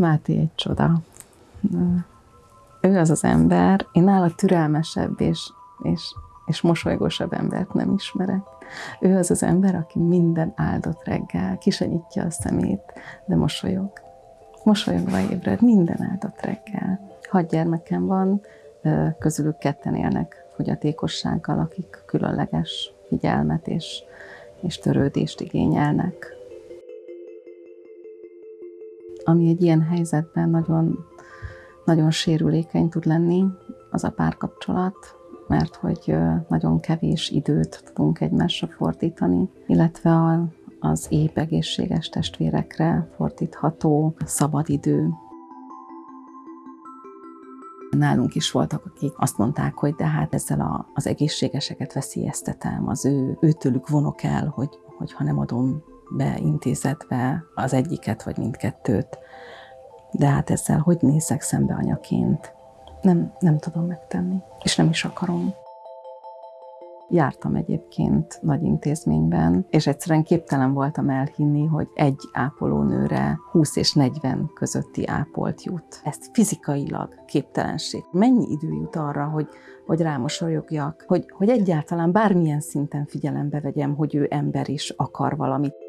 Máté egy csoda. Ő az az ember, én nála türelmesebb és, és, és mosolygósabb embert nem ismerek. Ő az az ember, aki minden áldott reggel kisenyítja a szemét, de mosolyog. Mosolyogva ébred minden áldott reggel. Hat gyermekem van, közülük ketten élnek fogyatékossággal, akik különleges figyelmet és, és törődést igényelnek. Ami egy ilyen helyzetben nagyon, nagyon sérülékeny tud lenni, az a párkapcsolat, mert hogy nagyon kevés időt tudunk egymásra fordítani, illetve a, az épp egészséges testvérekre fordítható szabadidő. Nálunk is voltak, akik azt mondták, hogy de hát ezzel a, az egészségeseket veszélyeztetem, az ő, őtőlük vonok el, hogy, hogy ha nem adom be intézetbe az egyiket vagy mindkettőt. De hát ezzel hogy nézek szembe anyaként? Nem, nem tudom megtenni, és nem is akarom. Jártam egyébként nagy intézményben, és egyszerűen képtelen voltam elhinni, hogy egy ápolónőre 20 és 40 közötti ápolt jut. Ez fizikailag képtelenség. Mennyi idő jut arra, hogy, hogy rámosolyogjak, hogy, hogy egyáltalán bármilyen szinten figyelembe vegyem, hogy ő ember is akar valamit.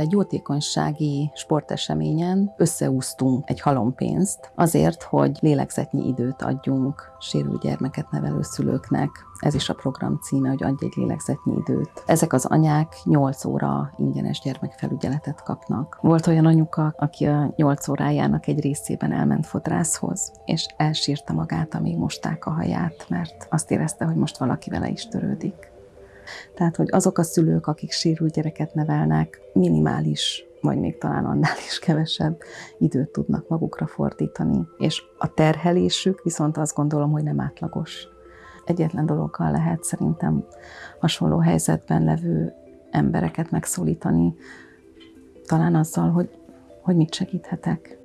Egy jótékonysági sporteseményen összeúztunk egy halompénzt azért, hogy lélegzetnyi időt adjunk sérült gyermeket nevelő szülőknek. Ez is a program címe, hogy adj egy lélegzetnyi időt. Ezek az anyák 8 óra ingyenes gyermekfelügyeletet kapnak. Volt olyan anyuka, aki a 8 órájának egy részében elment fodrászhoz, és elsírta magát, amíg mosták a haját, mert azt érezte, hogy most valaki vele is törődik. Tehát, hogy azok a szülők, akik sérült gyereket nevelnek, minimális vagy még talán annál is kevesebb időt tudnak magukra fordítani. És a terhelésük viszont azt gondolom, hogy nem átlagos. Egyetlen dologgal lehet szerintem hasonló helyzetben levő embereket megszólítani, talán azzal, hogy, hogy mit segíthetek.